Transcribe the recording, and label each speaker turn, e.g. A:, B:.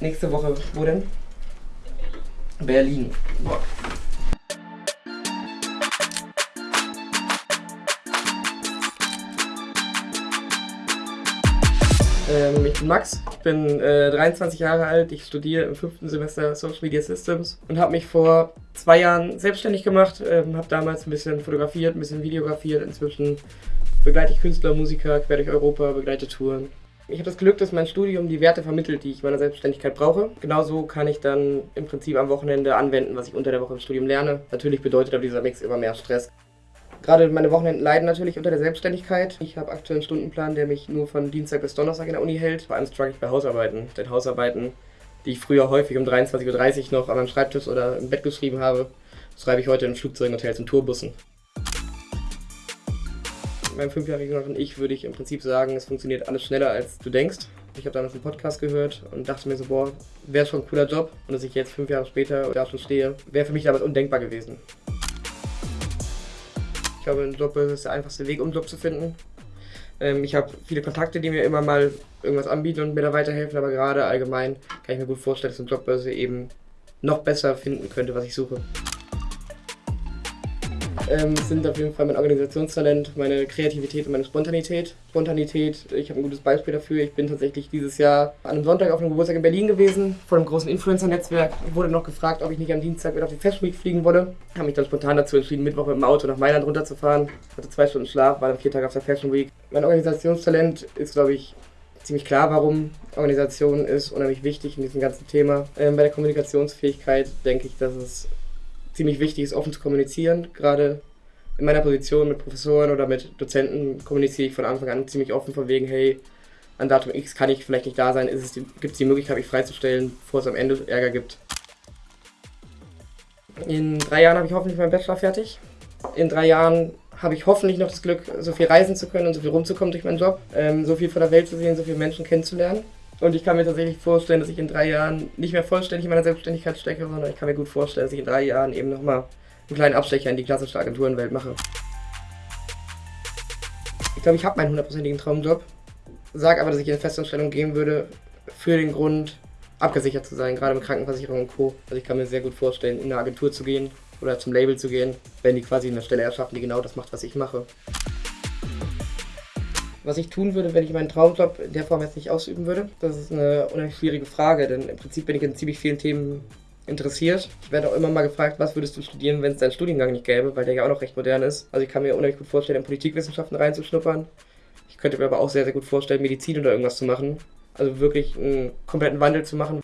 A: Nächste Woche, wo denn? Berlin. Boah. Ähm, ich bin Max, ich bin äh, 23 Jahre alt, ich studiere im fünften Semester Social Media Systems und habe mich vor zwei Jahren selbstständig gemacht, ähm, habe damals ein bisschen fotografiert, ein bisschen videografiert, inzwischen begleite ich Künstler, Musiker quer durch Europa, begleite Touren. Ich habe das Glück, dass mein Studium die Werte vermittelt, die ich meiner Selbstständigkeit brauche. Genauso kann ich dann im Prinzip am Wochenende anwenden, was ich unter der Woche im Studium lerne. Natürlich bedeutet aber dieser Mix immer mehr Stress. Gerade meine Wochenenden leiden natürlich unter der Selbstständigkeit. Ich habe aktuell einen Stundenplan, der mich nur von Dienstag bis Donnerstag in der Uni hält. Vor allem struggle ich bei Hausarbeiten. Denn Hausarbeiten, die ich früher häufig um 23.30 Uhr noch an meinem Schreibtisch oder im Bett geschrieben habe, schreibe ich heute in Flugzeugen, Hotels und Tourbussen. Meinem fünfjährigen Ich würde ich im Prinzip sagen, es funktioniert alles schneller, als du denkst. Ich habe damals einen Podcast gehört und dachte mir so, boah, wäre schon ein cooler Job. Und dass ich jetzt fünf Jahre später da schon stehe, wäre für mich damals undenkbar gewesen. Ich glaube, ein Job ist der einfachste Weg, um einen Job zu finden. Ähm, ich habe viele Kontakte, die mir immer mal irgendwas anbieten und mir da weiterhelfen, aber gerade allgemein kann ich mir gut vorstellen, dass eine Jobbörse eben noch besser finden könnte, was ich suche ähm, sind auf jeden Fall mein Organisationstalent, meine Kreativität und meine Spontanität. Spontanität, ich habe ein gutes Beispiel dafür. Ich bin tatsächlich dieses Jahr an einem Sonntag auf einem Geburtstag in Berlin gewesen, vor einem großen Influencer-Netzwerk. Wurde noch gefragt, ob ich nicht am Dienstag mit auf die Fashion Week fliegen wolle. Habe mich dann spontan dazu entschieden, Mittwoch mit dem Auto nach Mailand runterzufahren. Hatte zwei Stunden Schlaf, war dann vier Tage auf der Fashion Week. Mein Organisationstalent ist, glaube ich, ziemlich klar, warum Organisation ist unheimlich wichtig in diesem ganzen Thema. Ähm, bei der Kommunikationsfähigkeit denke ich, dass es ziemlich wichtig ist, offen zu kommunizieren. Gerade in meiner Position mit Professoren oder mit Dozenten kommuniziere ich von Anfang an ziemlich offen von wegen, hey, an Datum X kann ich vielleicht nicht da sein, gibt es die Möglichkeit, mich freizustellen, bevor es am Ende Ärger gibt. In drei Jahren habe ich hoffentlich meinen Bachelor fertig. In drei Jahren habe ich hoffentlich noch das Glück, so viel reisen zu können und so viel rumzukommen durch meinen Job, ähm, so viel von der Welt zu sehen, so viele Menschen kennenzulernen. Und ich kann mir tatsächlich vorstellen, dass ich in drei Jahren nicht mehr vollständig in meiner Selbstständigkeit stecke, sondern ich kann mir gut vorstellen, dass ich in drei Jahren eben nochmal einen kleinen Abstecher in die klassische Agenturenwelt mache. Ich glaube, ich habe meinen hundertprozentigen Traumjob, sage aber, dass ich in eine Festanstellung gehen würde, für den Grund, abgesichert zu sein, gerade mit Krankenversicherung und Co. Also ich kann mir sehr gut vorstellen, in eine Agentur zu gehen oder zum Label zu gehen, wenn die quasi eine Stelle erschaffen, die genau das macht, was ich mache. Was ich tun würde, wenn ich meinen Traumjob in der Form jetzt nicht ausüben würde, das ist eine unheimlich schwierige Frage, denn im Prinzip bin ich in ziemlich vielen Themen interessiert. Ich werde auch immer mal gefragt, was würdest du studieren, wenn es deinen Studiengang nicht gäbe, weil der ja auch noch recht modern ist. Also ich kann mir unheimlich gut vorstellen, in Politikwissenschaften reinzuschnuppern. Ich könnte mir aber auch sehr, sehr gut vorstellen, Medizin oder irgendwas zu machen. Also wirklich einen kompletten Wandel zu machen.